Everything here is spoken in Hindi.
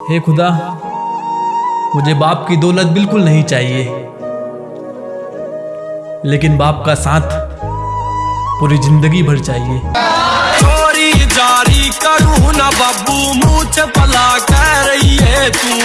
हे खुदा, मुझे बाप की दौलत बिल्कुल नहीं चाहिए। लेकिन बाप का साथ पूरी ज़िंदगी भर चाहिए। चोरी जारी करूँ ना बाबू